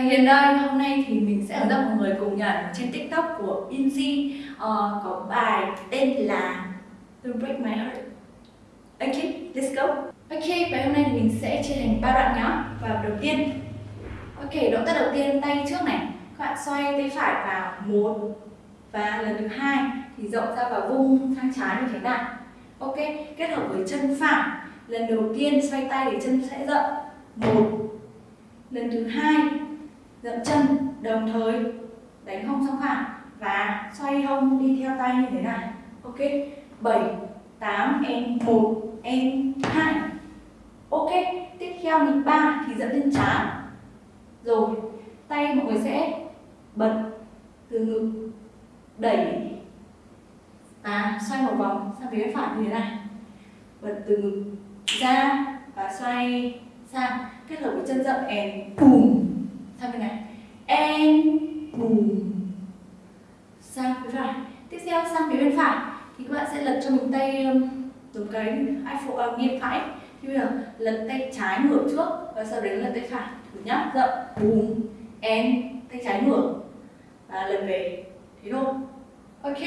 hiện nơi hôm nay thì mình sẽ dẫn mọi người cùng nhận trên tiktok của Inzi uh, ờ, có bài tên là Don't Break My Heart. Ok, let's go. Ok, và hôm nay thì mình sẽ chia thành ba đoạn nhé Và đầu tiên. Ok, động tác đầu tiên tay trước này. Các bạn xoay tay phải vào một Và lần thứ hai thì rộng ra và vung sang trái như thế này Ok, kết hợp với chân phải. Lần đầu tiên xoay tay thì chân sẽ rộng. Một. Lần thứ hai dậm chân, đồng thời đánh hông song phẳng và xoay hông đi theo tay như thế này. Ok 7 8 em 1 em 2 ok, tiếp theo nhịp 3 thì dẫn lên trán rồi, tay mọi người sẽ bật từ ngực. Đẩy. À xoay một vòng sang phía phải như thế này. Bật từ ngực ra và xoay sang. Kết hợp với chân rộng and bùm sang bên này? And bùm. Sang phía phải. Tiếp theo sang phía bên phải. Thì các bạn sẽ lật cho mình tay um, giống cái iPhone uh, à, nghiêng phải. Thì bây giờ lật tay trái ngửa trước và sau đấy lật tay phải. Thử nhá? Rộng bùm. And tay trái ngửa và lần về. Thế thôi. Ok.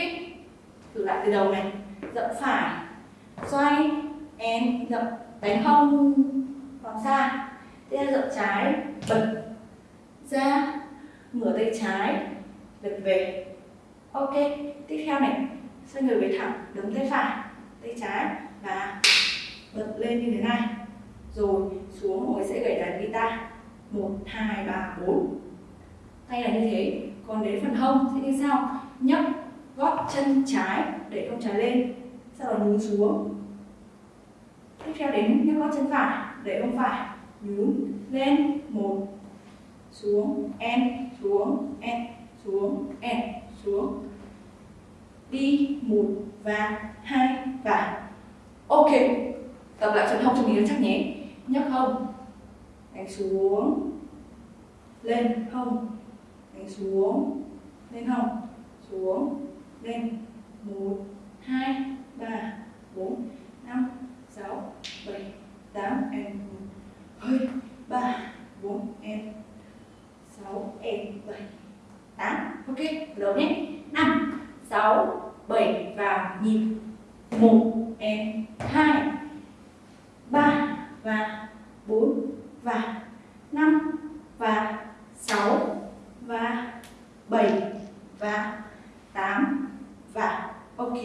Thử lại từ đầu này. Rộng phải. Xoay. And rộng đánh hông. Vòng xa. Tiếp theo rộng trái. Bật ra, ngửa tay trái, lật về. Ok, tiếp theo này. Xoay người về thẳng đấm tay phải, tay trái và bật lên như thế này. Rồi xuống hồi sẽ gảy đàn guitar. Một, hai, ba, bốn. Tay là như thế. Còn đến phần hông sẽ như sau. Nhấc, gót chân trái để hông trái lên. Sau đó nhún xuống. Tiếp theo đến nhấc gót chân phải để hông phải. Nhún lên. Một xuống, em xuống em xuống em xuống. Đi một và hai và. Ok, tập lại phần hông cho mình nó chắc nhé. Nhấc hông, đánh xuống. Lên hông, đánh xuống. Lên hông, xuống. Lên một, hai, ba bốn năm sáu bảy tám em hơi ba bốn em sáu em bảy tám ok, lớn nhé. Năm, sáu, bảy và nhịp. Một, em, hai, ba và bốn và năm và sáu và bảy và tám và, ok.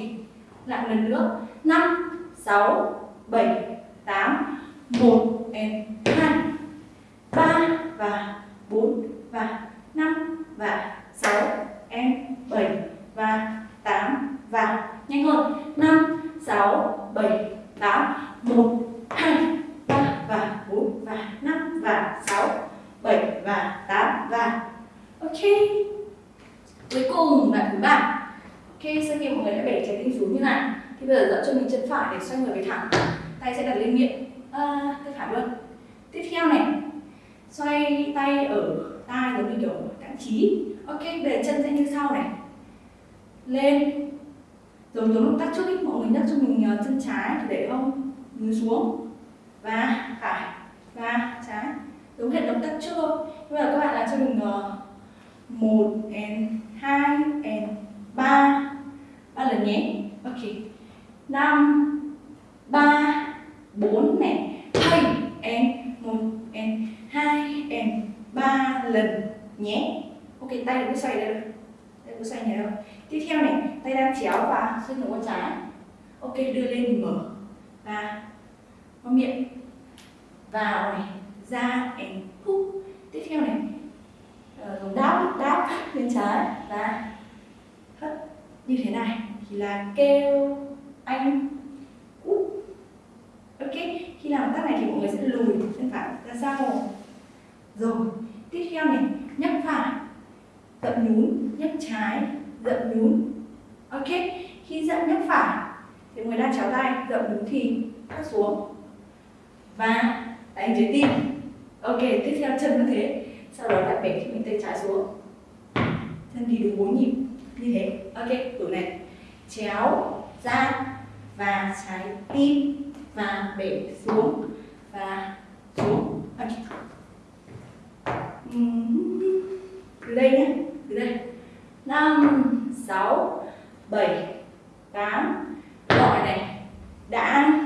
Lại lần nữa. Năm, sáu, bảy, tám, một, em, hai, ba và bốn và năm và 7, 8 và Ok. Cuối cùng là thứ ba. Ok, sau khi mọi người đã bẻ trái tim xuống như này. Thì bây giờ dẫn cho mình chân phải để xoay người về thẳng. Tay sẽ đặt lên miệng. À, Tay phải luôn. Tiếp theo này. Xoay tay ở tay giống như kiểu cản trí Ok, bây chân sẽ như sau này. Lên. Giống giống động tác trước ý, mọi người nhắc cho mình ờ, chân trái để hông Mình xuống. Và phải động tác trước thôi. Bây các bạn làm cho mình uh, một and hai and ba. Ba lần nhé. Ok. Năm ba bốn này. Hai and một and hai and ba lần nhé. Ok tay đừng có xoay đây đâu. Tay có xoay nhẹ đâu. Tiếp theo này tay đang chéo và xoay ngược qua trái. Ok đưa lên thì mở. Và qua miệng vào này. Ra and theo này. Ờ, dùng đáp đáp bên trái. Và hất như thế này, thì là kêu anh út ok, khi làm tác này thì mọi người sẽ lùi chân phải ra sau rồi, tiếp theo này, nhấc phải dậm nhún, nhấc trái dậm nhún. Ok, khi dậm nhấc phải, thì người đang chéo tay dậm nhún thì thắt xuống. Và đánh trái tim ok, tiếp theo chân như thế. Sau đó đặt bẻ khi mình tay trái xuống. Chân thì đúng bốn nhịp, như thế. Ok tủ này. Chéo, ra và trái tim và bẻ xuống và xuống. Ok. Từ đây nhé, từ đây. 5 6 7 8 gọi này, đã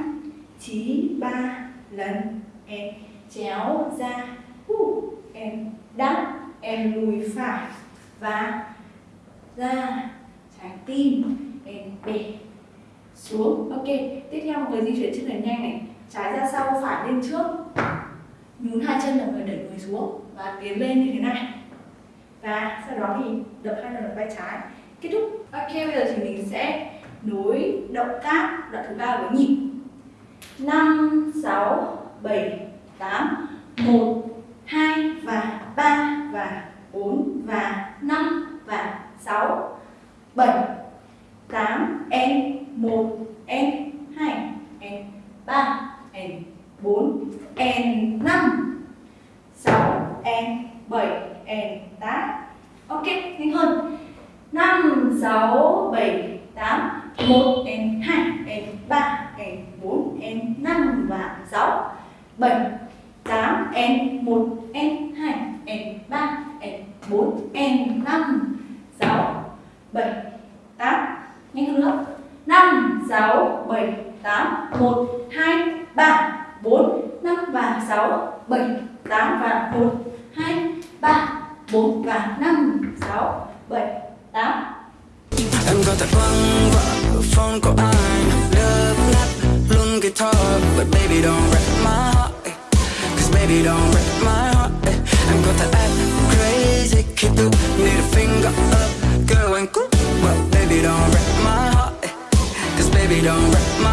chí ba lần. Em chéo ra. Uh, em đắp em lùi phải và ra trái tim. Em bề xuống. Ok tiếp theo mọi người di chuyển chân thật nhanh này. Trái ra sau phải lên trước. Nhún hai chân là người đẩy người xuống và tiến lên như thế này. Và sau đó thì đập hai lần vai trái. Kết thúc. Ok bây giờ thì mình sẽ nối động tác đoạn thứ ba với nhịp. 5 6 7 8 1 2 và 3 và 4 và 5 và 6 7 8 n. 1 n. 2 n. 3 n. 4 n. 5 6 n. 7 n. 8 ok, nhanh hơn. 5 6 7 8 1 n. 2 n. 3 n. 4 n. 5 và 6 7 8 N1, N2, N3, N4, N5, 6 7 8 nhanh hơn nữa 5 6 7 8 1 2 3 4 5 và 6 7 8 và 1 2 3 4 và 5 6 7 8 Em có thể văng vợ phone của anh Love nát luôn cái thơ, But baby don't wreck my heart baby, don't wreck my heart eh. Em có thể act crazy khi tôi need a finger up Girl anh cút But baby, don't wreck my heart eh. Cause baby, don't wreck my